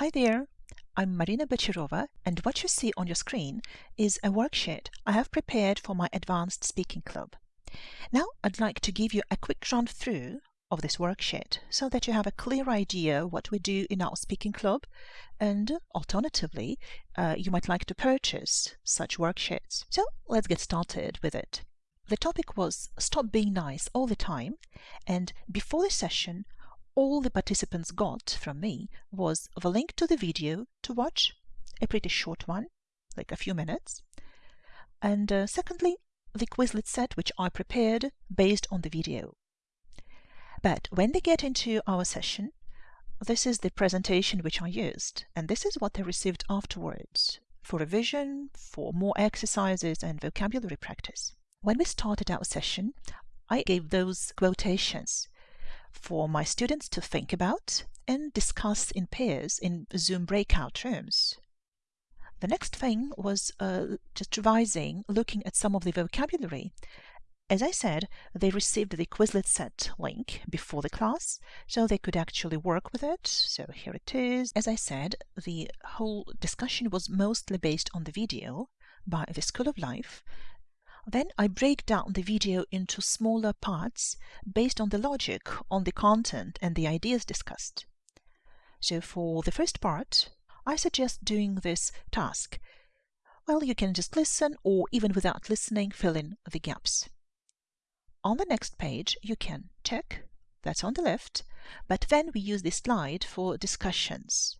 Hi there, I'm Marina Bachirova, and what you see on your screen is a worksheet I have prepared for my Advanced Speaking Club. Now I'd like to give you a quick run through of this worksheet so that you have a clear idea what we do in our speaking club and alternatively uh, you might like to purchase such worksheets. So let's get started with it. The topic was stop being nice all the time and before the session all the participants got from me was the link to the video to watch, a pretty short one, like a few minutes. And uh, secondly, the Quizlet set which I prepared based on the video. But when they get into our session, this is the presentation which I used, and this is what they received afterwards for revision, for more exercises and vocabulary practice. When we started our session, I gave those quotations for my students to think about and discuss in pairs in Zoom breakout rooms. The next thing was uh, just revising, looking at some of the vocabulary. As I said, they received the Quizlet set link before the class, so they could actually work with it. So here it is. As I said, the whole discussion was mostly based on the video by the School of Life, then I break down the video into smaller parts based on the logic, on the content and the ideas discussed. So for the first part, I suggest doing this task. Well, you can just listen or even without listening, fill in the gaps. On the next page, you can check, that's on the left, but then we use this slide for discussions.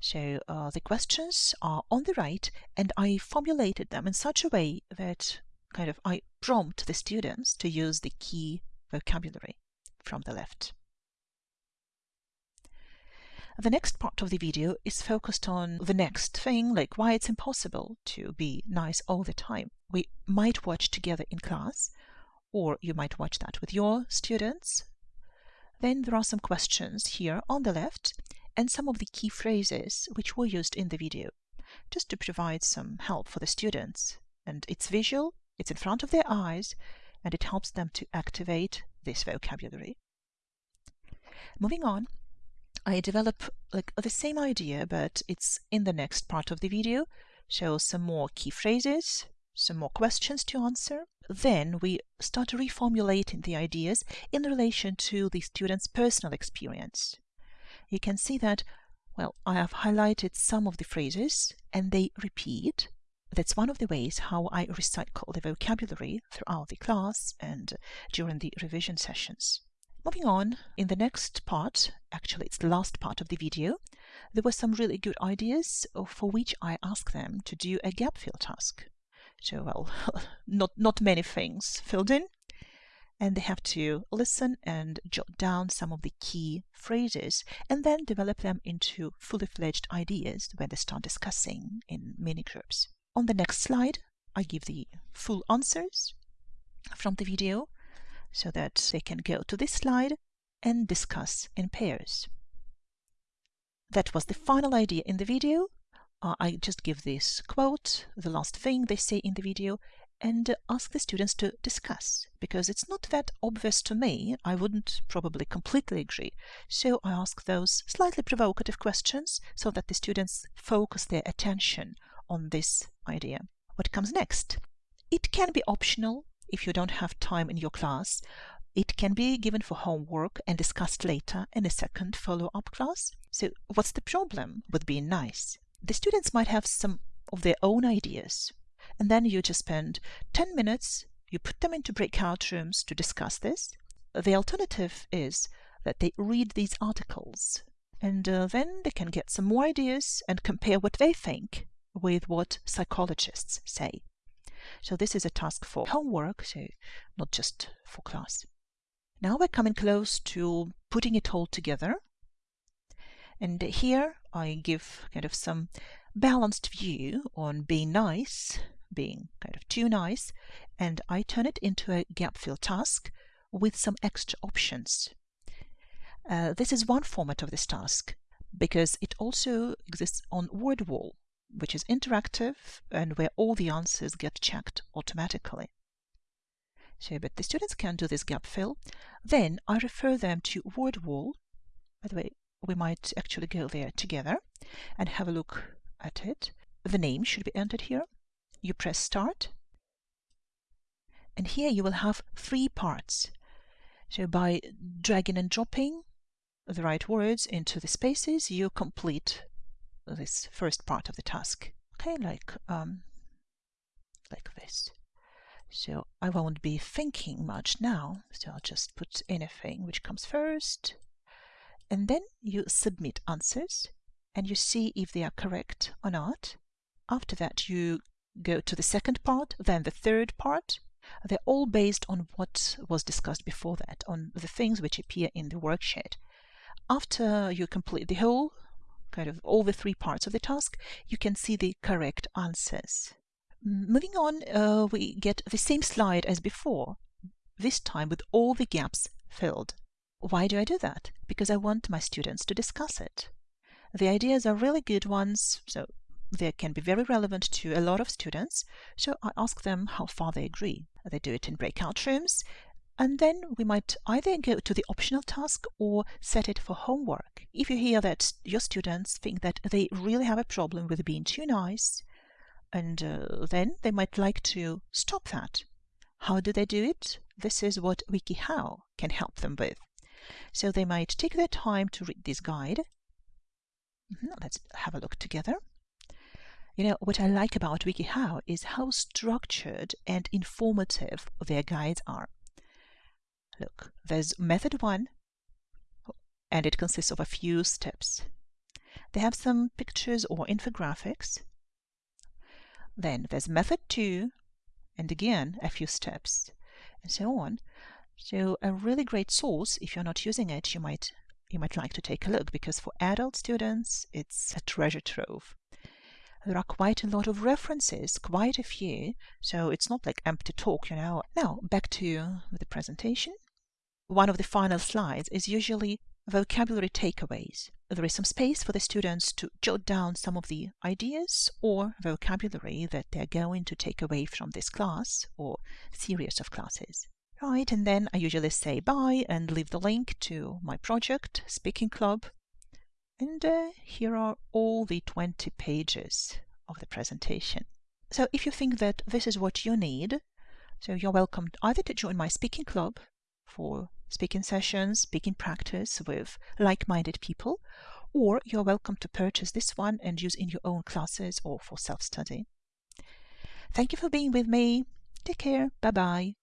So uh, the questions are on the right and I formulated them in such a way that kind of I prompt the students to use the key vocabulary from the left. The next part of the video is focused on the next thing, like why it's impossible to be nice all the time. We might watch together in class, or you might watch that with your students. Then there are some questions here on the left, and some of the key phrases which were used in the video, just to provide some help for the students. And it's visual, it's in front of their eyes, and it helps them to activate this vocabulary. Moving on, I develop like the same idea, but it's in the next part of the video. Show some more key phrases, some more questions to answer. Then we start reformulating the ideas in relation to the student's personal experience you can see that, well, I have highlighted some of the phrases and they repeat. That's one of the ways how I recycle the vocabulary throughout the class and during the revision sessions. Moving on, in the next part, actually it's the last part of the video, there were some really good ideas for which I asked them to do a gap fill task. So, well, not, not many things filled in, and they have to listen and jot down some of the key phrases and then develop them into fully fledged ideas when they start discussing in mini groups. On the next slide, I give the full answers from the video so that they can go to this slide and discuss in pairs. That was the final idea in the video. Uh, I just give this quote, the last thing they say in the video, and ask the students to discuss because it's not that obvious to me. I wouldn't probably completely agree. So I ask those slightly provocative questions so that the students focus their attention on this idea. What comes next? It can be optional if you don't have time in your class. It can be given for homework and discussed later in a second follow-up class. So what's the problem with being nice? The students might have some of their own ideas and then you just spend 10 minutes, you put them into breakout rooms to discuss this. The alternative is that they read these articles and uh, then they can get some more ideas and compare what they think with what psychologists say. So this is a task for homework, so not just for class. Now we're coming close to putting it all together. And here I give kind of some balanced view on being nice being kind of too nice, and I turn it into a gap fill task with some extra options. Uh, this is one format of this task because it also exists on WordWall, which is interactive and where all the answers get checked automatically. So, but the students can do this gap fill. Then I refer them to WordWall. By the way, we might actually go there together and have a look at it. The name should be entered here. You press start. And here you will have three parts. So by dragging and dropping the right words into the spaces, you complete this first part of the task. Okay, like um, like this. So I won't be thinking much now, so I'll just put anything which comes first. And then you submit answers and you see if they are correct or not. After that, you go to the second part, then the third part. They're all based on what was discussed before that, on the things which appear in the worksheet. After you complete the whole, kind of all the three parts of the task, you can see the correct answers. Moving on, uh, we get the same slide as before, this time with all the gaps filled. Why do I do that? Because I want my students to discuss it. The ideas are really good ones, so they can be very relevant to a lot of students, so I ask them how far they agree. They do it in breakout rooms, and then we might either go to the optional task or set it for homework. If you hear that your students think that they really have a problem with being too nice, and uh, then they might like to stop that. How do they do it? This is what WikiHow can help them with. So they might take their time to read this guide. Let's have a look together. You know, what I like about WikiHow is how structured and informative their guides are. Look, there's method one, and it consists of a few steps. They have some pictures or infographics, then there's method two, and again a few steps, and so on. So a really great source, if you're not using it, you might you might like to take a look because for adult students it's a treasure trove. There are quite a lot of references, quite a few, so it's not like empty talk, you know. Now, back to the presentation. One of the final slides is usually vocabulary takeaways. There is some space for the students to jot down some of the ideas or vocabulary that they're going to take away from this class or series of classes. Right, and then I usually say bye and leave the link to my project, Speaking Club. And uh, here are all the 20 pages of the presentation. So if you think that this is what you need, so you're welcome either to join my Speaking Club for speaking sessions, speaking practice with like-minded people, or you're welcome to purchase this one and use in your own classes or for self-study. Thank you for being with me. Take care. Bye-bye.